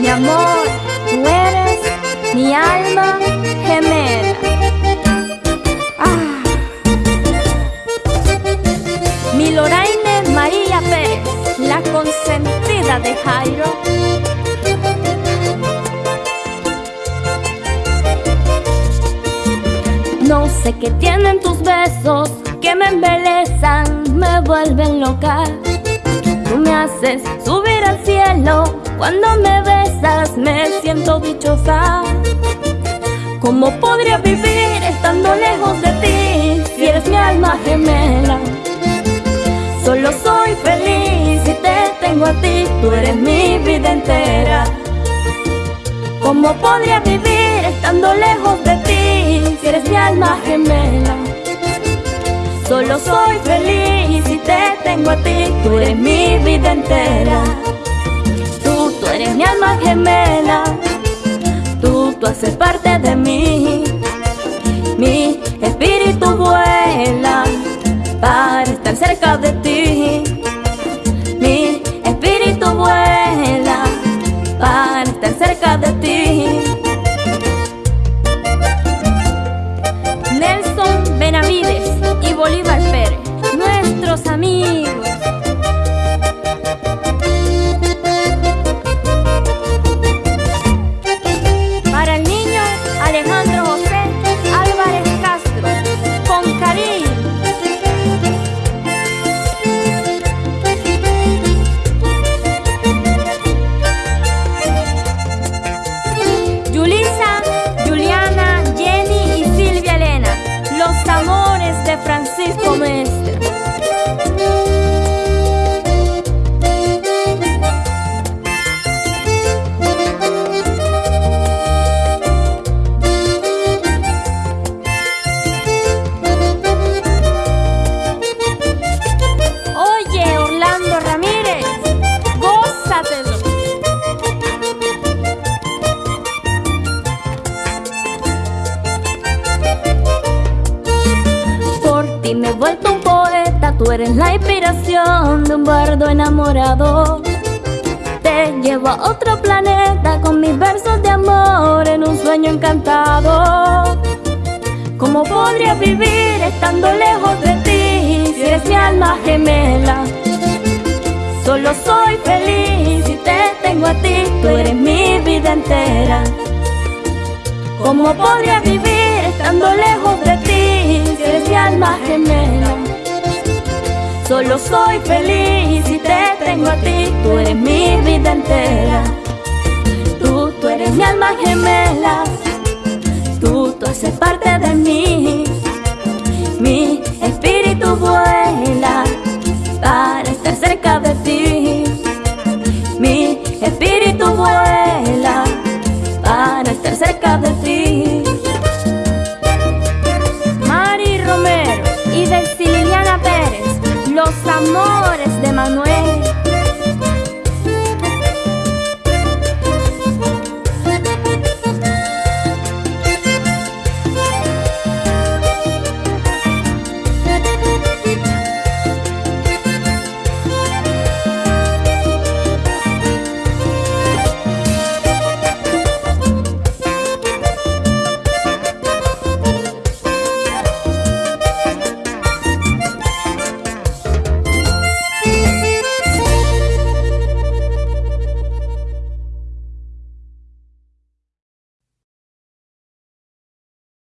Mi amor, tú eres mi alma gemela. Ah. Mi Loraine María Pérez, la consentida de Jairo. No sé qué tienen tus besos que me embelezan, me vuelven loca. Tú me haces subir al cielo cuando me besas, me siento dichosa. ¿Cómo podría vivir estando lejos de ti si eres mi alma gemela? Solo soy feliz si te tengo a ti, tú eres mi vida entera. ¿Cómo podría vivir estando lejos de ti feliz si te tengo a ti, tú eres mi vida entera. Tú, tú eres mi alma gemela, tú, tú haces parte de mí. Mi espíritu vuela para estar cerca de ti. Mi espíritu vuela para estar cerca de ti. Nelson Benavides y Bolívar nuestros amigos. Para el niño Alejandro José Álvarez Castro, con cariño. Yulisa, Juliana, Jenny y Silvia Elena, los amores de Francisco Mestre. Tú eres la inspiración de un bardo enamorado. Te llevo a otro planeta con mis versos de amor en un sueño encantado. ¿Cómo podría vivir estando lejos de ti si eres mi alma gemela? Solo soy feliz si te tengo a ti, tú eres mi vida entera. ¿Cómo podría vivir estando lejos de ti si eres mi alma gemela? Solo soy feliz si te tengo a ti, tú eres mi vida entera. Tú, tú eres mi alma gemela, Manuel.